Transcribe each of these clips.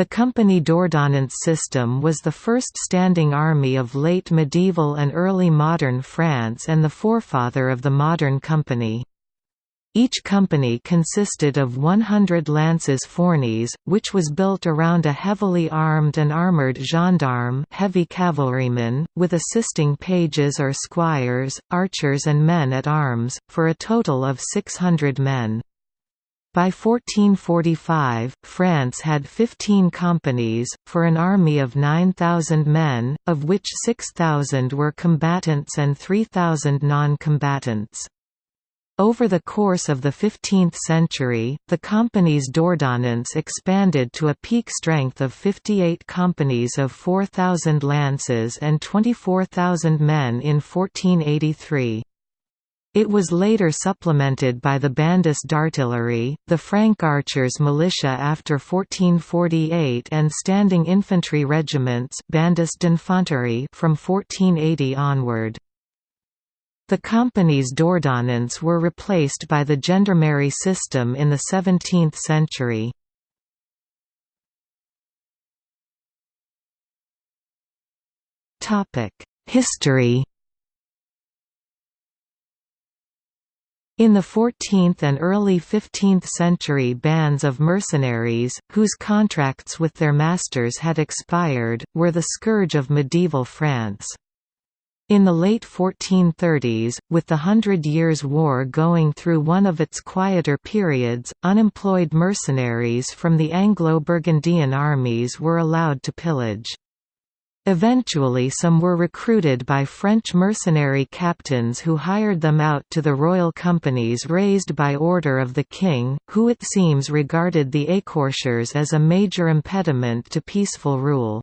The company d'ordonnance system was the first standing army of late medieval and early modern France and the forefather of the modern company. Each company consisted of 100 lances fournies, which was built around a heavily armed and armoured gendarme heavy cavalryman, with assisting pages or squires, archers and men at arms, for a total of 600 men. By 1445, France had 15 companies, for an army of 9,000 men, of which 6,000 were combatants and 3,000 non-combatants. Over the course of the 15th century, the company's d'ordonnance expanded to a peak strength of 58 companies of 4,000 lances and 24,000 men in 1483. It was later supplemented by the Bandes d'artillerie, the franc archers militia after 1448 and standing infantry regiments d'infanterie from 1480 onward. The company's d'ordonnance were replaced by the gendarmerie system in the 17th century. History In the 14th and early 15th century bands of mercenaries, whose contracts with their masters had expired, were the scourge of medieval France. In the late 1430s, with the Hundred Years' War going through one of its quieter periods, unemployed mercenaries from the Anglo-Burgundian armies were allowed to pillage. Eventually some were recruited by French mercenary captains who hired them out to the royal companies raised by order of the king, who it seems regarded the écorcheurs as a major impediment to peaceful rule.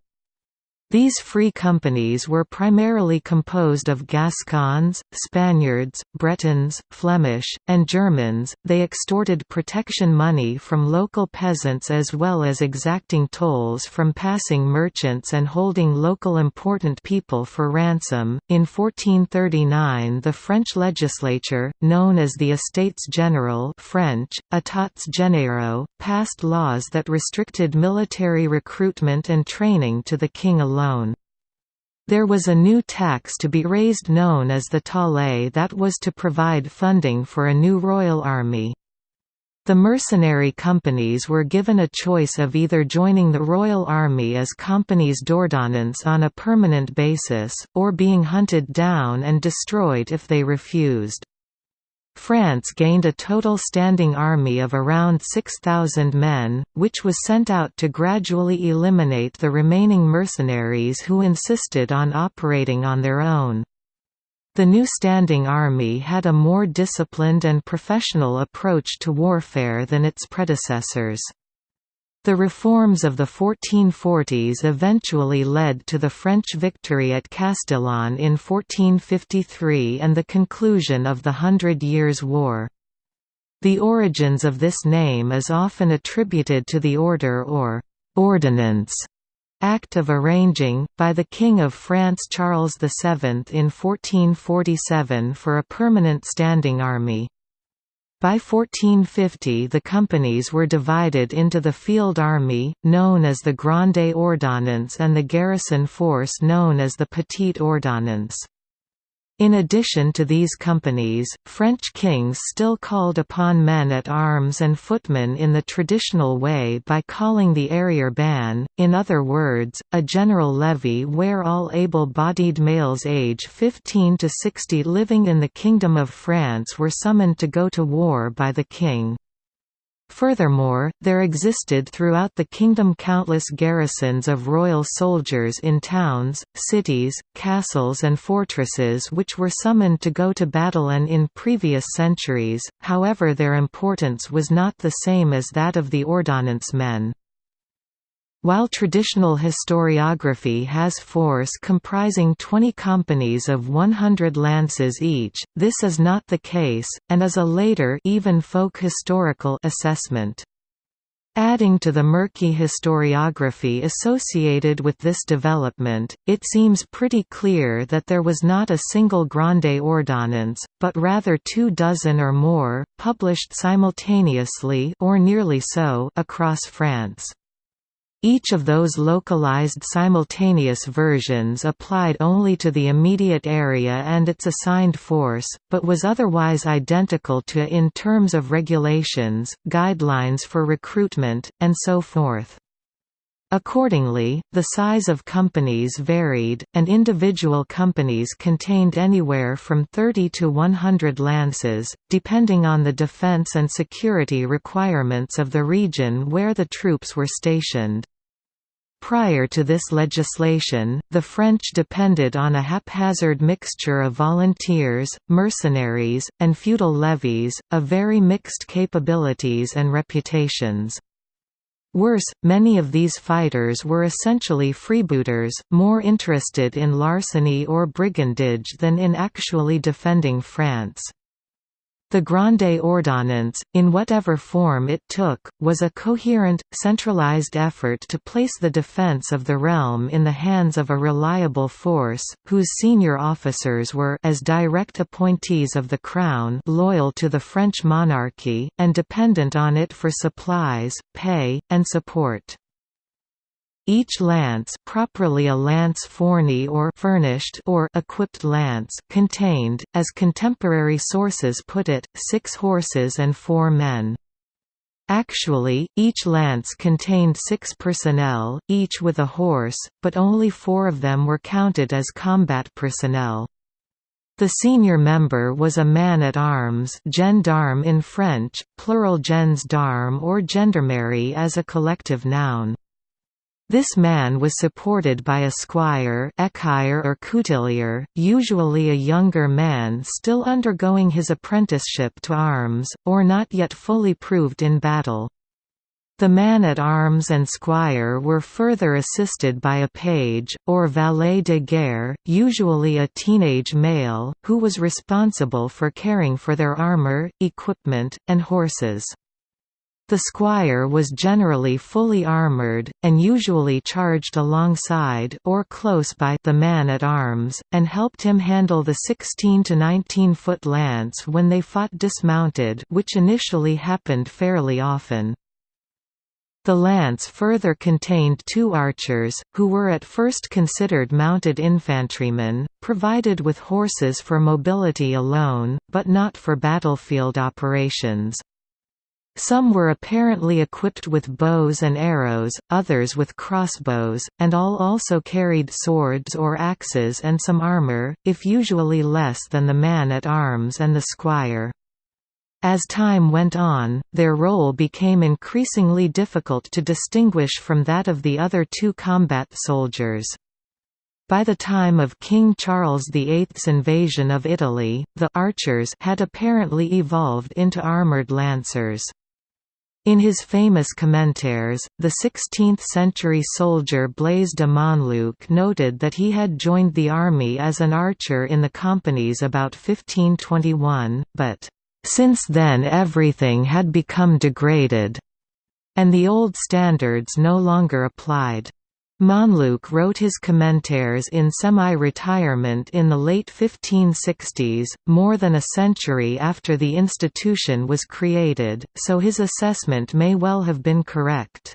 These free companies were primarily composed of Gascons, Spaniards, Bretons, Flemish, and Germans. They extorted protection money from local peasants as well as exacting tolls from passing merchants and holding local important people for ransom. In 1439, the French legislature, known as the Estates General (French: Etats Généraux), passed laws that restricted military recruitment and training to the king alone alone. There was a new tax to be raised known as the taille that was to provide funding for a new royal army. The mercenary companies were given a choice of either joining the Royal Army as companies d'ordonnance on a permanent basis, or being hunted down and destroyed if they refused. France gained a total standing army of around 6,000 men, which was sent out to gradually eliminate the remaining mercenaries who insisted on operating on their own. The new standing army had a more disciplined and professional approach to warfare than its predecessors. The reforms of the 1440s eventually led to the French victory at Castillon in 1453 and the conclusion of the Hundred Years' War. The origins of this name is often attributed to the order or «ordinance» Act of Arranging, by the King of France Charles VII in 1447 for a permanent standing army. By 1450 the companies were divided into the field army, known as the Grande Ordonnance and the garrison force known as the Petite Ordonnance. In addition to these companies, French kings still called upon men at arms and footmen in the traditional way by calling the arriere ban, in other words, a general levy where all able-bodied males age 15 to 60 living in the Kingdom of France were summoned to go to war by the king. Furthermore, there existed throughout the kingdom countless garrisons of royal soldiers in towns, cities, castles and fortresses which were summoned to go to battle and in previous centuries, however their importance was not the same as that of the ordonnance men. While traditional historiography has force comprising 20 companies of 100 lances each, this is not the case, and is a later even folk historical assessment. Adding to the murky historiography associated with this development, it seems pretty clear that there was not a single Grande Ordonnance, but rather two dozen or more, published simultaneously or nearly so across France. Each of those localized simultaneous versions applied only to the immediate area and its assigned force, but was otherwise identical to in terms of regulations, guidelines for recruitment, and so forth. Accordingly, the size of companies varied, and individual companies contained anywhere from 30 to 100 lances, depending on the defense and security requirements of the region where the troops were stationed. Prior to this legislation, the French depended on a haphazard mixture of volunteers, mercenaries, and feudal levies, of very mixed capabilities and reputations. Worse, many of these fighters were essentially freebooters, more interested in larceny or brigandage than in actually defending France. The Grande Ordonnance, in whatever form it took, was a coherent, centralized effort to place the defense of the realm in the hands of a reliable force, whose senior officers were as direct appointees of the Crown loyal to the French monarchy, and dependent on it for supplies, pay, and support. Each lance properly a lance fournie or furnished or equipped lance contained, as contemporary sources put it, six horses and four men. Actually, each lance contained six personnel, each with a horse, but only four of them were counted as combat personnel. The senior member was a man-at-arms gendarme in French, plural gens d'armes or gendarmerie as a collective noun. This man was supported by a squire or coutelier, usually a younger man still undergoing his apprenticeship to arms, or not yet fully proved in battle. The man-at-arms and squire were further assisted by a page, or valet de guerre, usually a teenage male, who was responsible for caring for their armor, equipment, and horses. The squire was generally fully armoured, and usually charged alongside or close by the man-at-arms, and helped him handle the 16 to 19 foot lance when they fought dismounted which initially happened fairly often. The lance further contained two archers, who were at first considered mounted infantrymen, provided with horses for mobility alone, but not for battlefield operations. Some were apparently equipped with bows and arrows, others with crossbows, and all also carried swords or axes and some armor, if usually less than the man-at-arms and the squire. As time went on, their role became increasingly difficult to distinguish from that of the other two combat soldiers. By the time of King Charles VIII's invasion of Italy, the archers had apparently evolved into armoured lancers. In his famous Commentaires, the 16th-century soldier Blaise de Monluc noted that he had joined the army as an archer in the companies about 1521, but, "...since then everything had become degraded," and the old standards no longer applied. Monluc wrote his commentaires in semi-retirement in the late 1560s, more than a century after the institution was created, so his assessment may well have been correct.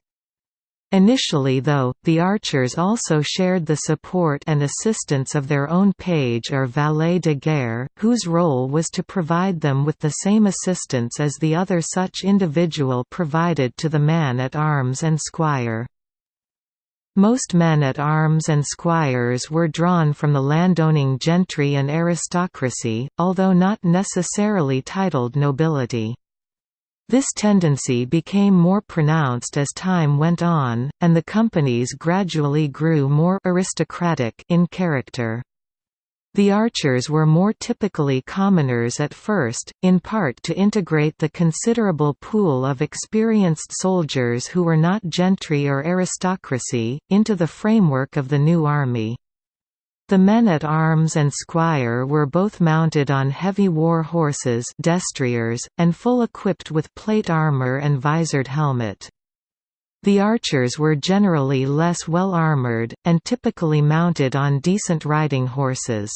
Initially though, the archers also shared the support and assistance of their own page or valet de guerre, whose role was to provide them with the same assistance as the other such individual provided to the man-at-arms and squire. Most men-at-arms and squires were drawn from the landowning gentry and aristocracy, although not necessarily titled nobility. This tendency became more pronounced as time went on, and the companies gradually grew more aristocratic in character. The archers were more typically commoners at first, in part to integrate the considerable pool of experienced soldiers who were not gentry or aristocracy, into the framework of the new army. The men-at-arms and squire were both mounted on heavy war horses destriers, and full equipped with plate armour and visored helmet. The archers were generally less well armoured, and typically mounted on decent riding horses.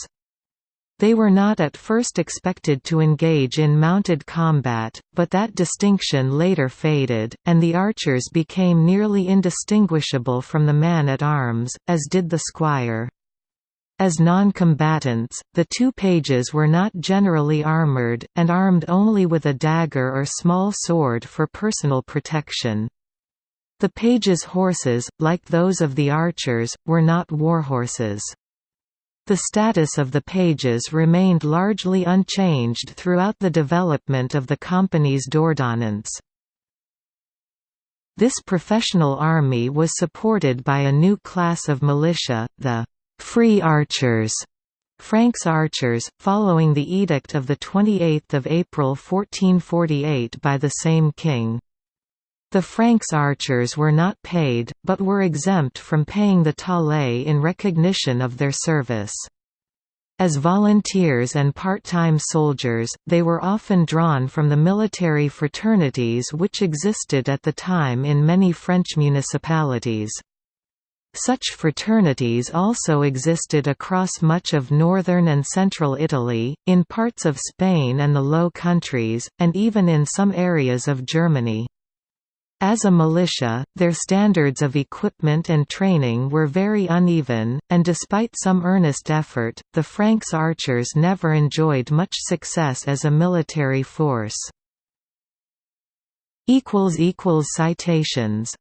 They were not at first expected to engage in mounted combat, but that distinction later faded, and the archers became nearly indistinguishable from the man-at-arms, as did the squire. As non-combatants, the two pages were not generally armoured, and armed only with a dagger or small sword for personal protection. The pages' horses, like those of the archers, were not warhorses. The status of the pages remained largely unchanged throughout the development of the company's d'ordonnance. This professional army was supported by a new class of militia, the «free archers», francs archers, following the edict of 28 April 1448 by the same king. The francs archers were not paid, but were exempt from paying the taille in recognition of their service. As volunteers and part-time soldiers, they were often drawn from the military fraternities which existed at the time in many French municipalities. Such fraternities also existed across much of northern and central Italy, in parts of Spain and the Low Countries, and even in some areas of Germany. As a militia, their standards of equipment and training were very uneven, and despite some earnest effort, the francs archers never enjoyed much success as a military force. Citations